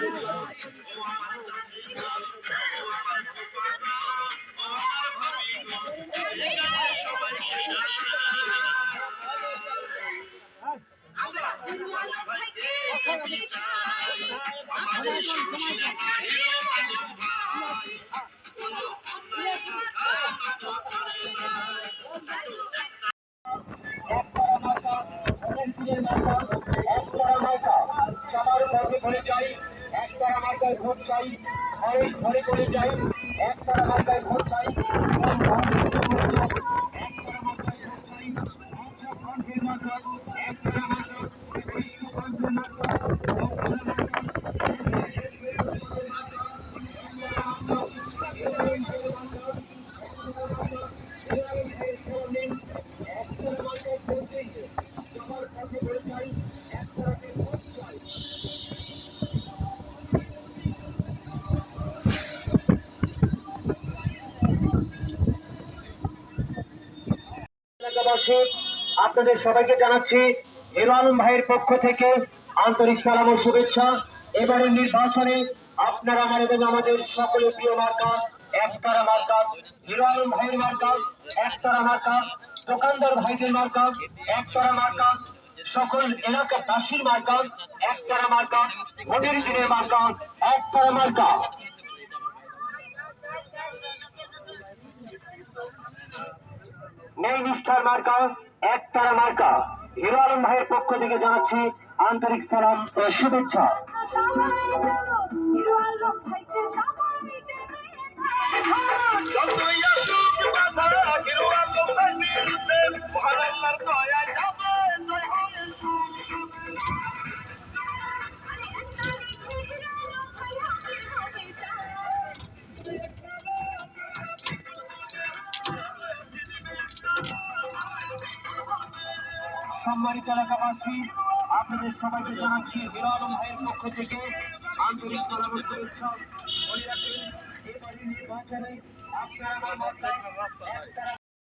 সবার মার্কায় ভোট চাই ঘরে ঘরে করে যাই একবার মার্কায় ভোট চাই এলাকাবাসী আপনাদের সবাইকে জানাচ্ছি হিরো আলম ভাইয়ের পক্ষ থেকে আন্তরিক সালাম ও শুভেচ্ছা। এবারের নির্বাচনে আপনারা আমার এবং আমাদের সকলে প্রিয় মার্কা, একতারা মার্কা হিরো আলম ভাইয়ের মার্কা, একতারা মার্কা, দোকানদার ভাইদের মার্কা, একতারা মার্কা, সকল এলাকাবাসীর মার্কা, একতারা মার্কা, ভোটের দিনের মার্কা, একতারা মার্কা। নেই নিষ্ঠার মার্কা এক তারা মার্কা। হিরো আলম ভাইয়ের পক্ষ থেকে জানাচ্ছি আন্তরিক সালাম ও শুভেচ্ছা। সম্মানিত এলাকাবাসী আপনাদের সবাইকে জানাচ্ছি বিরল ভাইয়ের পক্ষ থেকে আন্তরিক শুভেচ্ছা আপনারা